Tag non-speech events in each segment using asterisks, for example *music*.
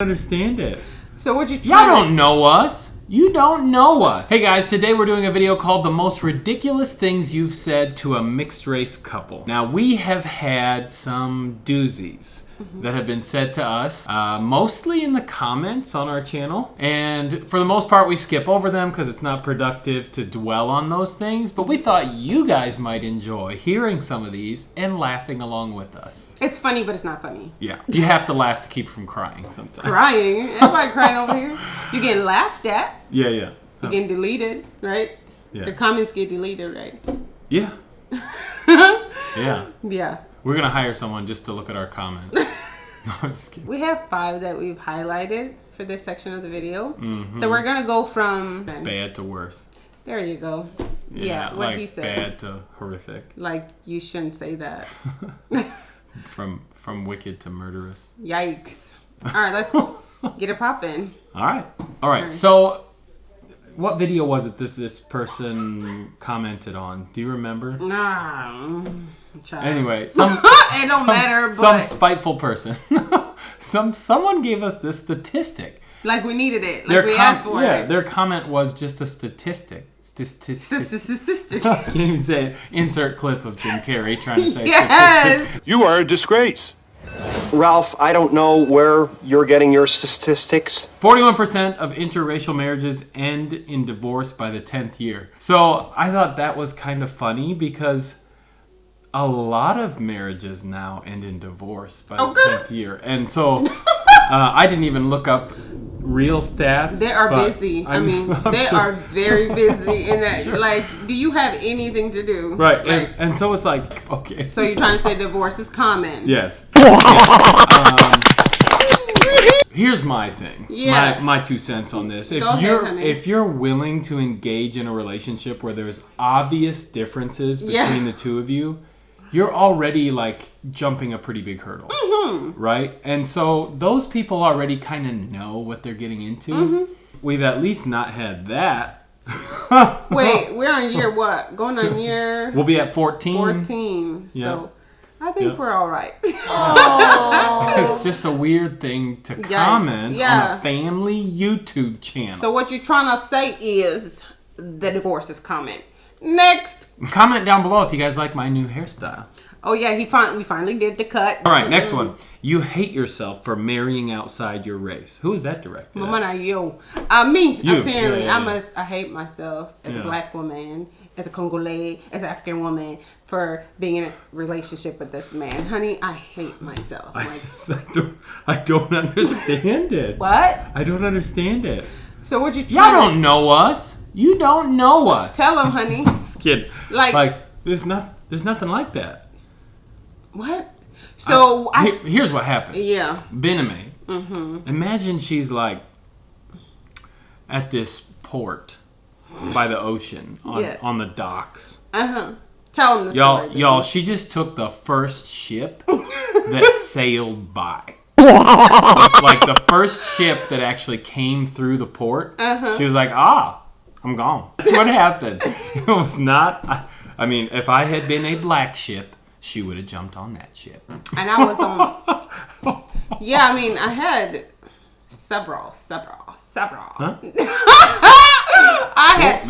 understand it. So what you Y'all don't know us. You don't know us. Hey guys, today we're doing a video called The Most Ridiculous Things You've Said to a Mixed Race Couple. Now, we have had some doozies that have been said to us, uh, mostly in the comments on our channel. And for the most part, we skip over them because it's not productive to dwell on those things. But we thought you guys might enjoy hearing some of these and laughing along with us. It's funny, but it's not funny. Yeah, you have to laugh to keep from crying sometimes. Crying. Everybody crying over here. You getting laughed at. Yeah, yeah. You getting deleted, right? Yeah. The comments get deleted, right? Yeah. *laughs* Yeah. Yeah. We're gonna hire someone just to look at our comments. *laughs* no, I'm just kidding. We have five that we've highlighted for this section of the video. Mm-hmm. So we're gonna go from Bad to worse. There you go. Yeah, what like he said. bad to horrific. Like you shouldn't say that. *laughs* *laughs* From from wicked to murderous. Yikes. All right, let's get it popping. All right. All right. So, what video was it that this person commented on? Do you remember? Nah. Child. Anyway, *laughs* some it don't some- matter, Some spiteful person. *laughs* some someone gave us this statistic. like we needed it. Like Their we com- asked for yeah, it. their comment was just a statistic. Statistic. Sister, *laughs* sister. Can't even say it. Insert clip of Jim Carrey trying to say statistic. yes. You are a disgrace. Ralph, I don't know where you're getting your statistics. 41% of interracial marriages end in divorce by the 10th year. So I thought that was kind of funny because a lot of marriages now end in divorce by the 10th year. And so *laughs* uh, I didn't even look up real stats. They are busy. I I'm- mean, *laughs* I'm they sure- are very busy *laughs* in that. Like, do you have anything to do? Right. Like, and, and so it's like, okay. so you're trying to say divorce is common? Yes. Um, here's my thing. Yeah. My, my two cents on this. If ahead, you're honey. if you're willing to engage in a relationship where there's obvious differences between Yeah. the two of you, you're already like jumping a pretty big hurdle. Mm-hmm. Right? And so those people already kind of know what they're getting into. Mm-hmm. We've at least not had that. *laughs* Wait, we're on year what? Going on year We'll be at 14. 14. Yeah. So I think Yeah. we're all right. *laughs* It's just a weird thing to comment on a family YouTube channel. so what you're trying to say is the divorce is common. Next. Comment down below if you guys like my new hairstyle. Oh yeah, he fin- we finally did the cut. All right, next one. You hate yourself for marrying outside your race. Who is that directed? Mama, not you. Uh, me. You, Apparently, yeah, yeah, I must. I hate myself as Yeah. a black woman, as a Congolese, as an African woman for being in a relationship with this man. Honey, I hate myself. I, just- *laughs* I don't, I don't understand it. what? I don't understand it. So what you Y'all don't know us. You don't know us. tell him, honey? *laughs* Just kidding. Like- like there's not, there's nothing like that. What? So I, Here- here's what happened. yeah. Bename. Mm-hmm. Imagine she's like at this port by the ocean on, Yeah. on the docks. Uh huh. Tell him the Y'all, story. y'all, she just took the first ship that *laughs* sailed by. *laughs* like the first ship that actually came through the port. Uh-huh. She was like, ah, I'm gone. That's what happened. *laughs* It was not. I, I mean, if I had been a black ship, she would have jumped on that ship. and I was on. Yeah, I mean, I had several, several, several. Huh? *laughs* I had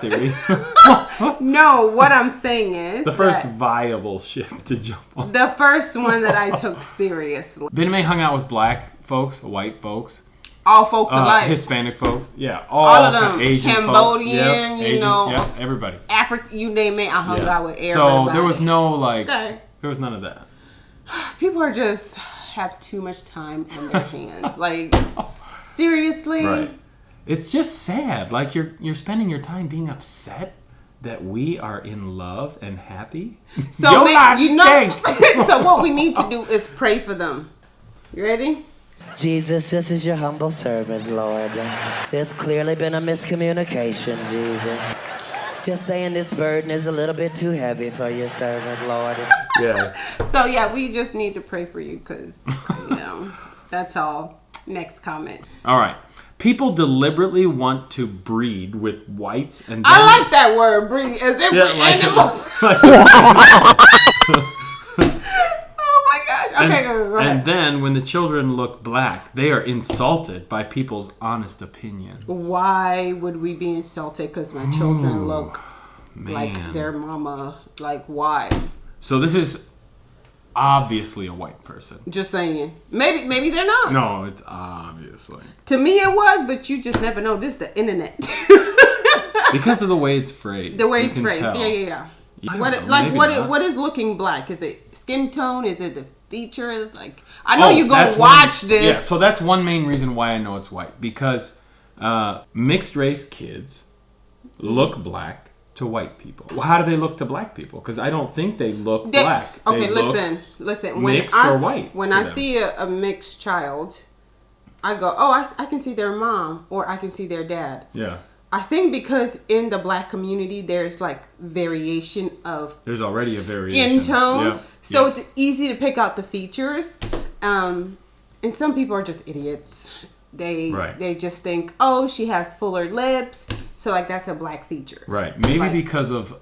that *laughs* no. What I'm saying is the first viable ship to jump on. the first one that I took seriously. Bename hung out with black folks, white folks, All folks uh, alike. Hispanic folks. Yeah, all, All of them. Asian. Cambodian, Yep, you Asian, know. Yep, everybody. Africa, you name it, I hung Yeah. out with everybody. So there was no like, Okay. there was none of that. *sighs* People are just have too much time on their *laughs* hands. Like seriously. It's just sad. Like you're you're spending your time being upset that we are in love and happy. So Your ma- life you know. *laughs* so what we need to *laughs* do is pray for them. You ready? Jesus, this is your humble servant, Lord. There's clearly been a miscommunication, Jesus. Just saying this burden is a little bit too heavy for your servant, Lord. yeah. So yeah, we just need to pray for you because you know *laughs* that's all. Next comment. All right. People deliberately want to breed with whites and I like that word, breed, as if Yeah, we're like- animals. *laughs* *laughs* like- my gosh! I then, okay, go, go and then when the children look black, they are insulted by people's honest opinions. Why would we be insulted because my children look like their mama? Like why? So this is obviously a white person. Just saying. Maybe maybe they're not. No, it's obviously To me it was, but you just never know. This is the internet. *laughs* because of the way it's phrased. the way it's phrased. tell. Yeah, yeah, yeah. I What like what it, what is looking black? Is it skin tone? Is it the features? Like I know Oh, you that's gonna one- watch this. Yeah, so that's one main reason why I know it's white because uh, mixed race kids look black to white people. Well, how do they look to black people? Because I don't think they look They- black. Okay, They listen, listen. When mixed I, or white When I them. see a, a mixed child, I go, oh, I can see their mom or I can see their dad. Yeah, I think because in the black community, there's like variation of there's already a variation. skin tone, Yeah, so yeah. it's easy to pick out the features. Um, and some people are just idiots. They Right. they just think, oh, she has fuller lips, so like that's a black feature. Right. Maybe Like- because of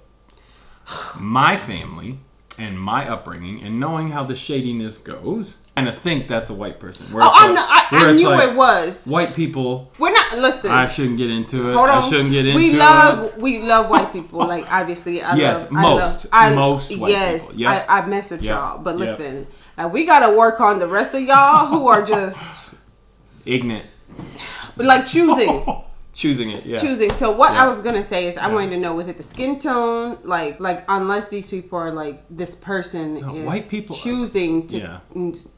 my family and my upbringing and knowing how the shadiness goes, and I think that's a white person. Where Oh, it's I like- know. I, I knew like, it was. White people, We're not. Listen. I shouldn't get into it. Hold on. I shouldn't get into we it. love we love white people. Like obviously, I Yes, love, most- I love, I, most white yes, people. Yep. I, I mess with Yep. y'all, but Yep. listen, uh, we gotta work on the rest of y'all who are just *laughs* Ignorant. But like choosing, *laughs* Choosing it, yeah. choosing. So what Yeah. I was gonna say is, I wanted to know was it the skin tone, like like unless these people are like this person No, is white people- choosing to Yeah.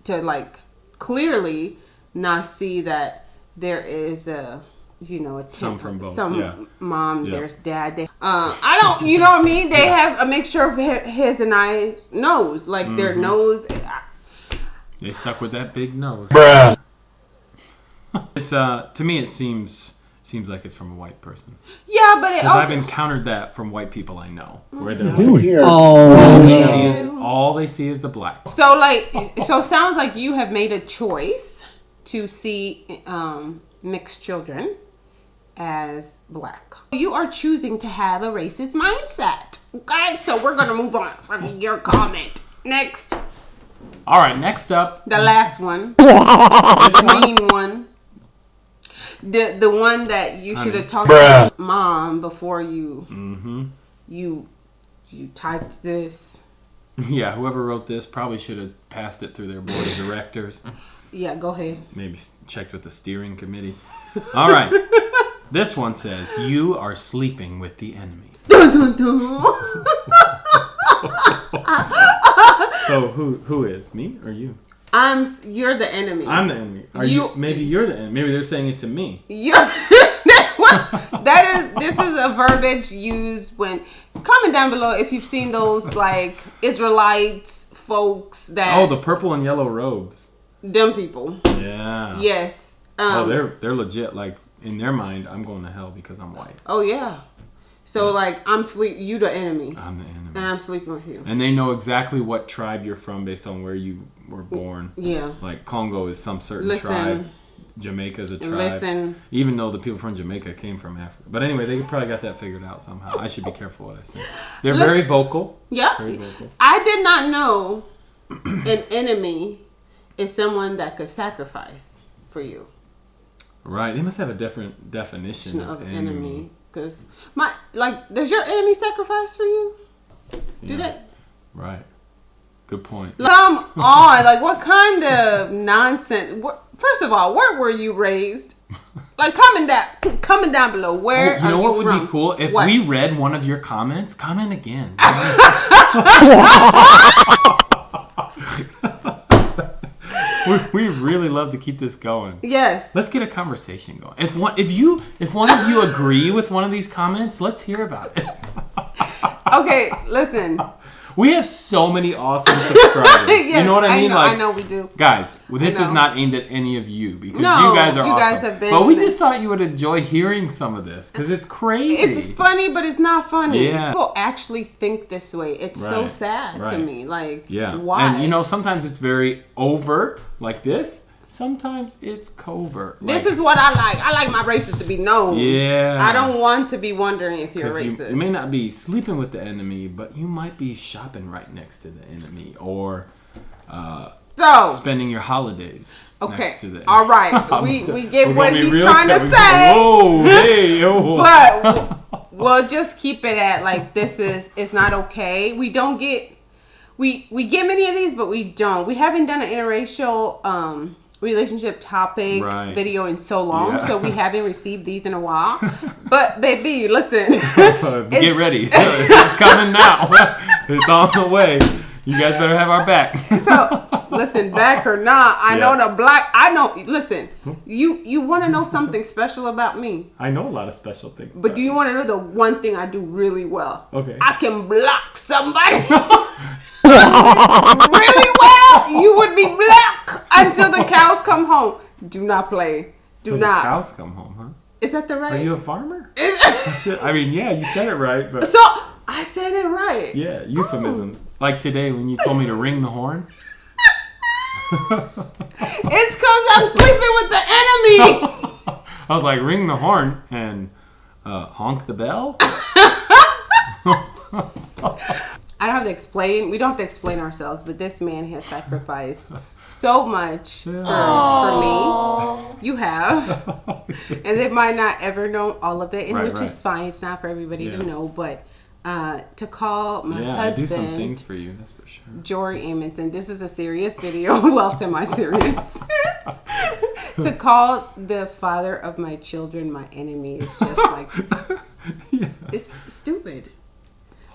to like clearly not see that there is a you know a Some from both, some yeah. mom Yeah. there's dad they, uh, I don't you know what I mean they have a mixture of his and I's nose like their Mm-hmm. nose They stuck with that big nose. bruh it's uh to me it seems seems like it's from a white person. yeah but it Because I've encountered that from white people I know. Where they're like, here? all they see is all they see is the black. So like, so sounds like you have made a choice to see um, mixed children as black. You are choosing to have a racist mindset. Okay, so we're gonna move on from your comment. Next, All right, next up, the last one, *laughs* this one. green one. The the one that you should have talked Bruh. to mom before you Mm-hmm. you you typed this. *laughs* Yeah, whoever wrote this probably should have passed it through their board of directors. Yeah, go ahead. Maybe checked with the steering committee. All right. *laughs* This one says, You are sleeping with the enemy. *laughs* Dun, dun, dun. So who who is? Me or you? I'm you're the enemy. I'm the enemy. Are you, You- maybe you're the enemy. Maybe they're saying it to me. You, *laughs* that is this is a verbiage used when comment down below if you've seen those like Israelites folks that Oh, the purple and yellow robes. them people. Yeah. Yes. Um, Oh, they're they're legit. Like in their mind, I'm going to hell because I'm white. oh yeah. So like I'm sleep you the enemy I'm the enemy. and I'm sleeping with you. And they know exactly what tribe you're from based on where you were born. Yeah. Like Congo is some certain Listen. tribe. Jamaica is a tribe. Listen. Even though the people from Jamaica came from Africa. But anyway, they probably got that figured out somehow. I should be careful what I say. They're Listen. very vocal. Yeah. Very vocal. I did not know *clears throat* an enemy is someone that could sacrifice for you. Right. They must have a different definition of, of enemy. enemy. Cause my like, does your enemy sacrifice for you? Do Yeah. that? Right. Good point. Come on, like what kind of nonsense? What, first of all, where were you raised? Like coming down, coming down below. Where Oh, you know what you would from? be cool? If What? we read one of your comments, comment again. *laughs* *laughs* we, we really love to keep this going. Yes. Let's get a conversation going. If one, if you, if one of you agree with one of these comments, let's hear about it. Okay, listen. We have so many awesome subscribers. *laughs* yes, you know what I mean? know, like, I know we do. Guys, well, this is not aimed at any of you because No, you guys are you awesome. guys have been- but we just thought you would enjoy hearing some of this because it's crazy. It's funny, but it's not funny. Yeah. People actually think this way. It's so Right, sad to me. Like, Yeah. why? And you know, sometimes it's very overt, like this. Sometimes it's covert. this like- is what I like. I like my races to be known. Yeah. I don't want to be wondering if you're you, racist. you may not be sleeping with the enemy, but you might be shopping right next to the enemy, or uh, So spending your holidays okay, next to this. all right, *laughs* we we get what he's trying to say. Whoa, hey, *laughs* oh. but *laughs* we'll just keep it at like this is it's not okay. We don't get we we get many of these, but we don't. We haven't done an interracial um relationship topic Right. video in so long, Yeah. so we *laughs* haven't received these in a while. but baby, listen, *laughs* Get ready. *laughs* it's coming now. it's on the way. You guys better have our back. So listen, back or not, I know the black. I know. Listen, you you want to know something special about me, I know a lot of special things. but do you want to know the one thing I do really well? Okay. I can block somebody *laughs* really well. You would be black until the cows come home. Do not play. Do the not. cows come home, huh? Is that the right? Are you a farmer? *laughs* *laughs* I mean, yeah, you said it right, but so I said it right. yeah, euphemisms. Like today when you told me to ring the horn. It's cause I'm sleeping with the enemy. I was like, ring the horn and uh, honk the bell. I don't have to explain. We don't have to explain ourselves, but this man has sacrificed *laughs* so much for, for me. You have, *laughs* and they might not ever know all of it, and Right, which right. is fine. It's not for everybody Yeah. to know, but uh, to call my Yeah, I do some husband things for you, that's for sure. Jory Amundsen. This is a serious video, *laughs* well, semi-serious. to call the father of my children my enemy is just like yeah. it's stupid.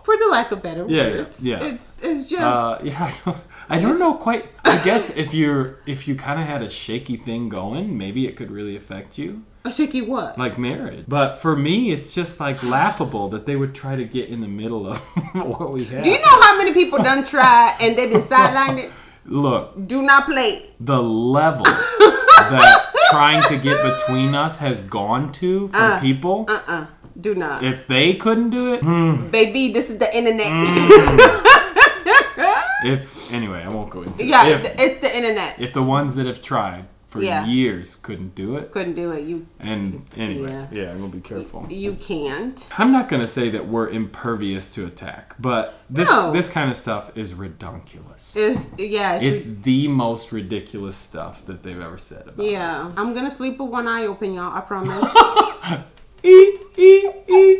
For the lack of better Yeah, yeah, words, yeah. it's it's just Uh, *laughs* yeah, I don't, I don't know quite. I guess if you're if you kind of had a shaky thing going, maybe it could really affect you, a shaky what? like marriage. But for me, it's just like laughable that they would try to get in the middle of *laughs* what we have. Do you know how many people done tried and they've been sidelined? *laughs* Look, Do not play. the level that trying to get between us has gone to people. Uh uh Do not. If they couldn't do it, hmm, Baby, this is the internet. *laughs* if anyway, I won't go into yeah, it. If, it's, it's the internet. if the ones that have tried for Yeah. years couldn't do it, Couldn't do it. You and anyway, Yeah. yeah, I'm gonna be careful. you can't. I'm not gonna say that we're impervious to attack, but this No. this kind of stuff is ridiculous. It's yeah. It's, It's re- the most ridiculous stuff that they've ever said about yeah. I'm gonna sleep with one eye open, y'all. I promise. *laughs* us. E, e, e.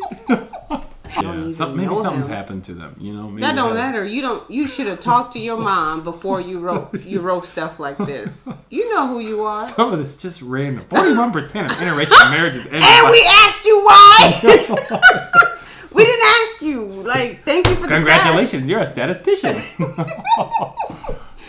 yeah, some, maybe something's him. happened to them. You know, maybe that don't matter. You don't. You should have talked to your mom before you wrote you wrote stuff like this. *laughs* You know who you are. Some of this just random. Forty-one percent of interracial marriages end. And by- we asked you why. *laughs* *laughs* we didn't ask you. Like, thank you for the. Congratulations, you're a statistician.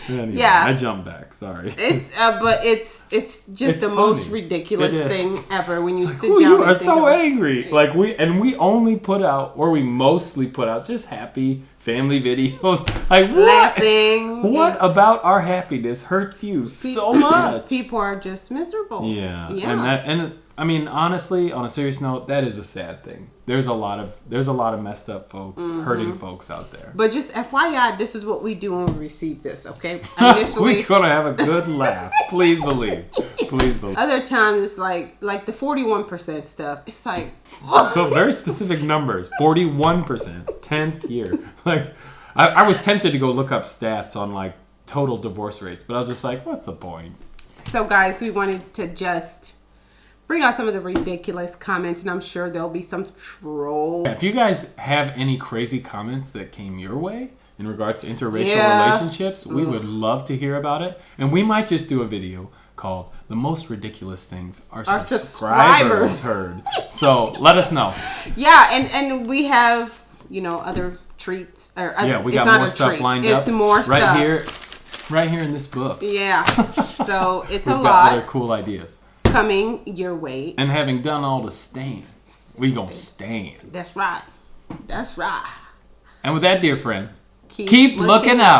Anyway, Yeah. I jump back. Sorry. It's uh, but it's it's just It's the most ridiculous thing ever when you sit Ooh, down you are so angry. Like we and we only put out, or we mostly put out, just happy family *laughs* videos. Like what? laughing. What about our happiness hurts you so *clears throat* much? People are just miserable. Yeah, Yeah. and that and I mean honestly, on a serious note, that is a sad thing. There's a lot of there's a lot of messed up folks, Mm-hmm. hurting folks out there. but just FYI, this is what we do when we receive this, okay? *laughs* We're gonna have a good laugh. *laughs* Please believe. Please believe. other times it's like like the 41% stuff. It's like, *laughs* So very specific numbers. Forty-one percent, tenth year. Like, I, I was tempted to go look up stats on like total divorce rates, but I was just like, what's the point? so guys, we wanted to just bring out some of the ridiculous comments, and I'm sure there'll be some troll. If you guys have any crazy comments that came your way in regards to interracial Yeah. relationships, we would love to hear about it, and we might just do a video called "The Most Ridiculous Things Our, Our Subscribers, subscribers. Heard." So let us know. Yeah, and and we have you know other treats. Or, uh, Yeah, we got more stuff treat. lined it's up. more right stuff. here, right here in this book. Yeah, so it's *laughs* a lot. We've got other cool ideas. Coming your way. And having done all the stand, we gonna stand. That's right. That's right. And with that, dear friends, Keep, keep looking out.